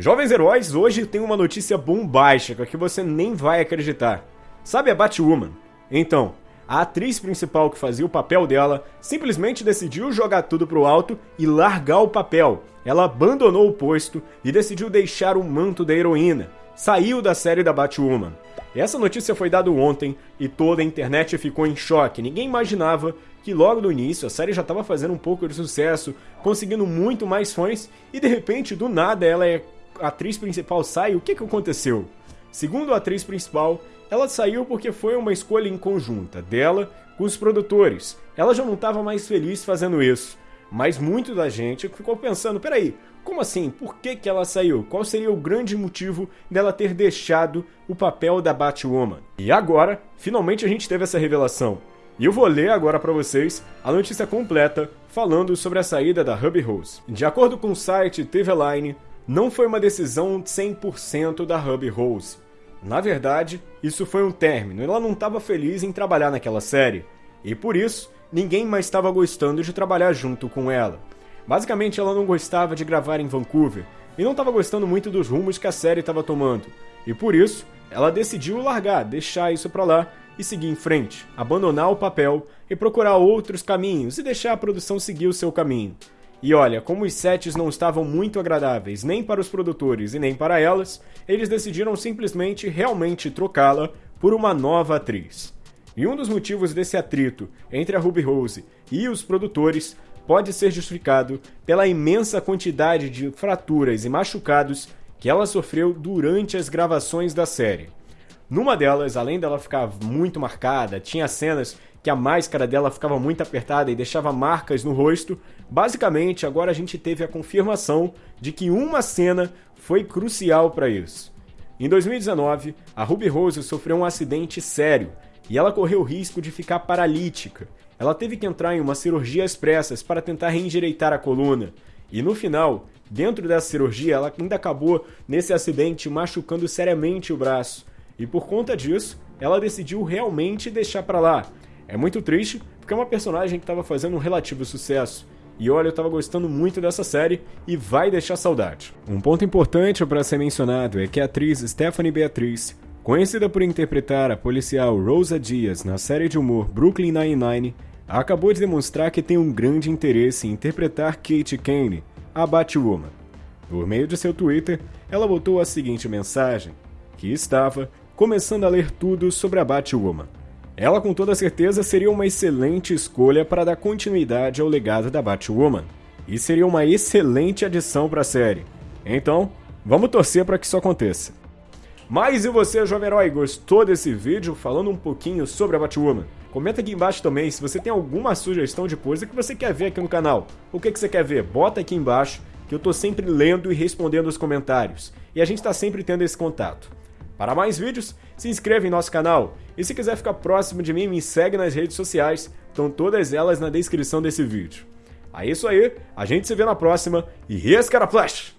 Jovens heróis, hoje tem uma notícia bombástica que você nem vai acreditar. Sabe a Batwoman? Então, a atriz principal que fazia o papel dela simplesmente decidiu jogar tudo pro alto e largar o papel. Ela abandonou o posto e decidiu deixar o manto da heroína. Saiu da série da Batwoman. Essa notícia foi dada ontem e toda a internet ficou em choque. Ninguém imaginava que logo no início a série já estava fazendo um pouco de sucesso, conseguindo muito mais fãs e de repente do nada ela é atriz principal sai. O que que aconteceu? Segundo a atriz principal, ela saiu porque foi uma escolha em conjunta dela com os produtores. Ela já não estava mais feliz fazendo isso. Mas muito da gente ficou pensando, peraí, como assim? Por que, que ela saiu? Qual seria o grande motivo dela ter deixado o papel da Batwoman? E agora, finalmente a gente teve essa revelação. E eu vou ler agora para vocês a notícia completa falando sobre a saída da Ruby Rose. De acordo com o site TV Line, não foi uma decisão 100% da Ruby Rose. Na verdade, isso foi um término. Ela não estava feliz em trabalhar naquela série. E por isso, ninguém mais estava gostando de trabalhar junto com ela. Basicamente, ela não gostava de gravar em Vancouver e não estava gostando muito dos rumos que a série estava tomando. E por isso, ela decidiu largar, deixar isso para lá e seguir em frente, abandonar o papel e procurar outros caminhos e deixar a produção seguir o seu caminho. E olha, como os sets não estavam muito agradáveis nem para os produtores e nem para elas, eles decidiram simplesmente realmente trocá-la por uma nova atriz. E um dos motivos desse atrito entre a Ruby Rose e os produtores pode ser justificado pela imensa quantidade de fraturas e machucados que ela sofreu durante as gravações da série. Numa delas, além dela ficar muito marcada, tinha cenas que a máscara dela ficava muito apertada e deixava marcas no rosto. Basicamente, agora a gente teve a confirmação de que uma cena foi crucial para isso. Em 2019, a Ruby Rose sofreu um acidente sério e ela correu o risco de ficar paralítica. Ela teve que entrar em uma cirurgia às pressas para tentar reendireitar a coluna. E no final, dentro dessa cirurgia, ela ainda acabou nesse acidente machucando seriamente o braço. E por conta disso, ela decidiu realmente deixar para lá. É muito triste, porque é uma personagem que estava fazendo um relativo sucesso. E olha, eu estava gostando muito dessa série e vai deixar saudade. Um ponto importante para ser mencionado é que a atriz Stephanie Beatriz Conhecida por interpretar a policial Rosa Diaz na série de humor Brooklyn Nine-Nine, acabou de demonstrar que tem um grande interesse em interpretar Kate Kane, a Batwoman. Por meio de seu Twitter, ela botou a seguinte mensagem, que estava começando a ler tudo sobre a Batwoman. Ela com toda certeza seria uma excelente escolha para dar continuidade ao legado da Batwoman, e seria uma excelente adição para a série. Então, vamos torcer para que isso aconteça. Mas e você, jovem herói, gostou desse vídeo falando um pouquinho sobre a Batwoman? Comenta aqui embaixo também se você tem alguma sugestão de coisa que você quer ver aqui no canal. O que, que você quer ver? Bota aqui embaixo que eu tô sempre lendo e respondendo os comentários. E a gente tá sempre tendo esse contato. Para mais vídeos, se inscreva em nosso canal. E se quiser ficar próximo de mim, me segue nas redes sociais. Estão todas elas na descrição desse vídeo. É isso aí, a gente se vê na próxima e Rescara Flash!